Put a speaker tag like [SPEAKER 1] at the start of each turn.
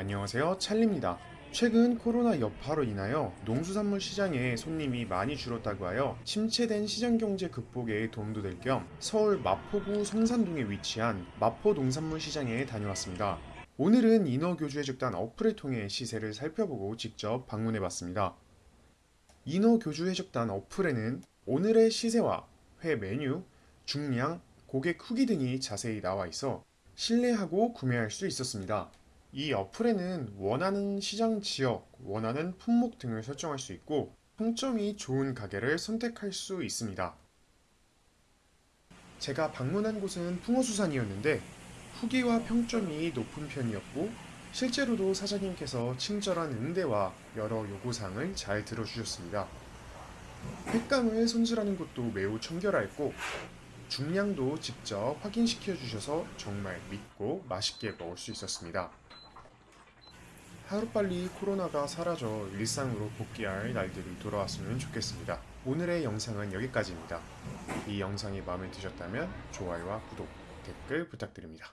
[SPEAKER 1] 안녕하세요 찰리입니다 최근 코로나 여파로 인하여 농수산물 시장에 손님이 많이 줄었다고 하여 침체된 시장 경제 극복에 도움도 될 겸 서울 마포구 성산동에 위치한 마포 농산물 시장에 다녀왔습니다. 오늘은 인어교주해적단 어플을 통해 시세를 살펴보고 직접 방문해 봤습니다. 인어교주 해적단 어플에는 오늘의 시세와 회 메뉴, 중량, 고객 후기 등이 자세히 나와 있어 신뢰하고 구매할 수 있었습니다. 이 어플에는 원하는 시장 지역, 원하는 품목 등을 설정할 수 있고 평점이 좋은 가게를 선택할 수 있습니다. 제가 방문한 곳은 풍어수산이었는데 후기와 평점이 높은 편이었고 실제로도 사장님께서 친절한 응대와 여러 요구사항을 잘 들어주셨습니다. 횟감을 손질하는 것도 매우 청결하였고 중량도 직접 확인시켜 주셔서 정말 믿고 맛있게 먹을 수 있었습니다. 하루빨리 코로나가 사라져 일상으로 복귀할 날들이 돌아왔으면 좋겠습니다. 오늘의 영상은 여기까지입니다. 이 영상이 마음에 드셨다면 좋아요와 구독, 댓글 부탁드립니다.